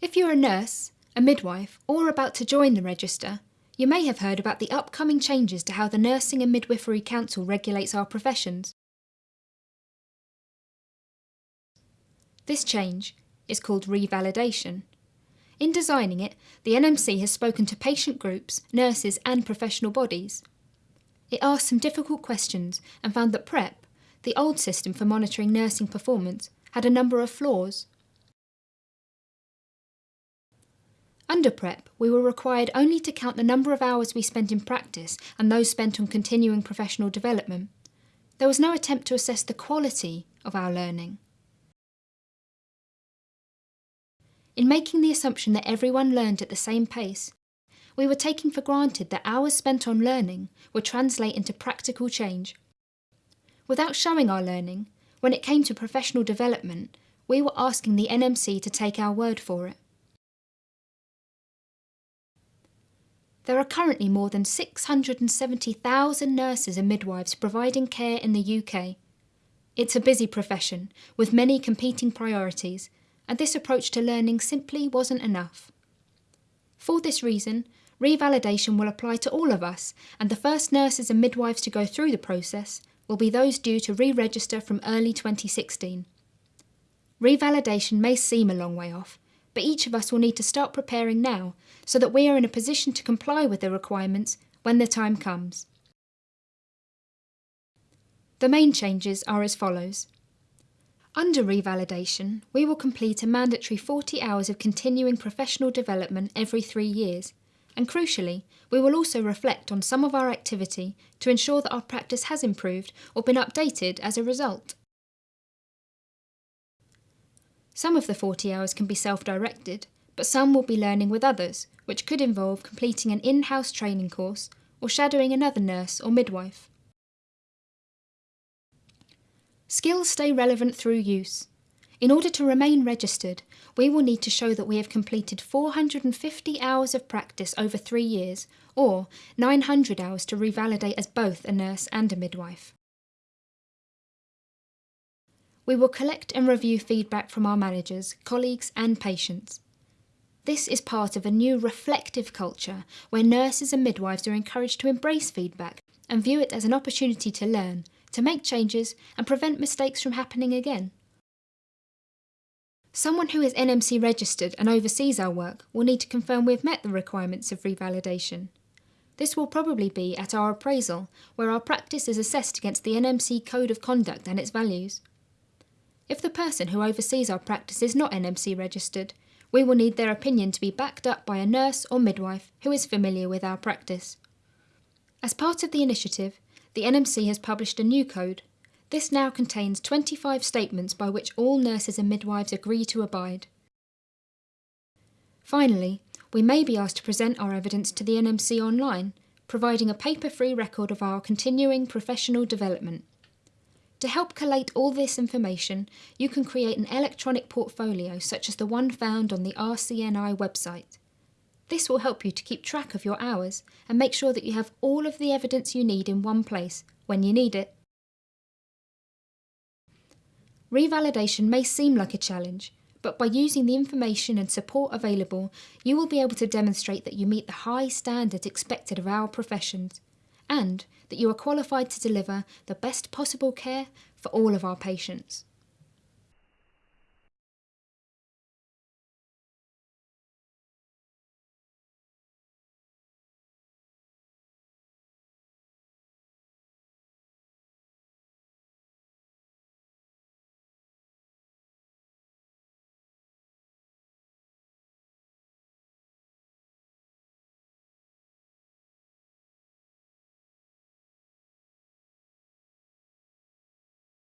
If you're a nurse, a midwife, or about to join the register, you may have heard about the upcoming changes to how the Nursing and Midwifery Council regulates our professions. This change is called revalidation. In designing it, the NMC has spoken to patient groups, nurses, and professional bodies. It asked some difficult questions and found that PREP, the old system for monitoring nursing performance, had a number of flaws. Under PREP, we were required only to count the number of hours we spent in practice and those spent on continuing professional development. There was no attempt to assess the quality of our learning. In making the assumption that everyone learned at the same pace, we were taking for granted that hours spent on learning would translate into practical change. Without showing our learning, when it came to professional development, we were asking the NMC to take our word for it. There are currently more than 670,000 nurses and midwives providing care in the UK. It's a busy profession, with many competing priorities, and this approach to learning simply wasn't enough. For this reason, revalidation will apply to all of us, and the first nurses and midwives to go through the process will be those due to re-register from early 2016. Revalidation may seem a long way off, but each of us will need to start preparing now so that we are in a position to comply with the requirements when the time comes. The main changes are as follows. Under revalidation, we will complete a mandatory 40 hours of continuing professional development every three years, and crucially, we will also reflect on some of our activity to ensure that our practice has improved or been updated as a result. Some of the 40 hours can be self-directed, but some will be learning with others, which could involve completing an in-house training course or shadowing another nurse or midwife. Skills stay relevant through use. In order to remain registered, we will need to show that we have completed 450 hours of practice over three years, or 900 hours to revalidate as both a nurse and a midwife. We will collect and review feedback from our managers, colleagues and patients. This is part of a new reflective culture where nurses and midwives are encouraged to embrace feedback and view it as an opportunity to learn, to make changes and prevent mistakes from happening again. Someone who is NMC registered and oversees our work will need to confirm we've met the requirements of revalidation. This will probably be at our appraisal, where our practice is assessed against the NMC Code of Conduct and its values. If the person who oversees our practice is not NMC registered, we will need their opinion to be backed up by a nurse or midwife who is familiar with our practice. As part of the initiative, the NMC has published a new code. This now contains 25 statements by which all nurses and midwives agree to abide. Finally, we may be asked to present our evidence to the NMC online, providing a paper-free record of our continuing professional development. To help collate all this information, you can create an electronic portfolio such as the one found on the RCNI website. This will help you to keep track of your hours and make sure that you have all of the evidence you need in one place when you need it. Revalidation may seem like a challenge, but by using the information and support available, you will be able to demonstrate that you meet the high standards expected of our professions and that you are qualified to deliver the best possible care for all of our patients.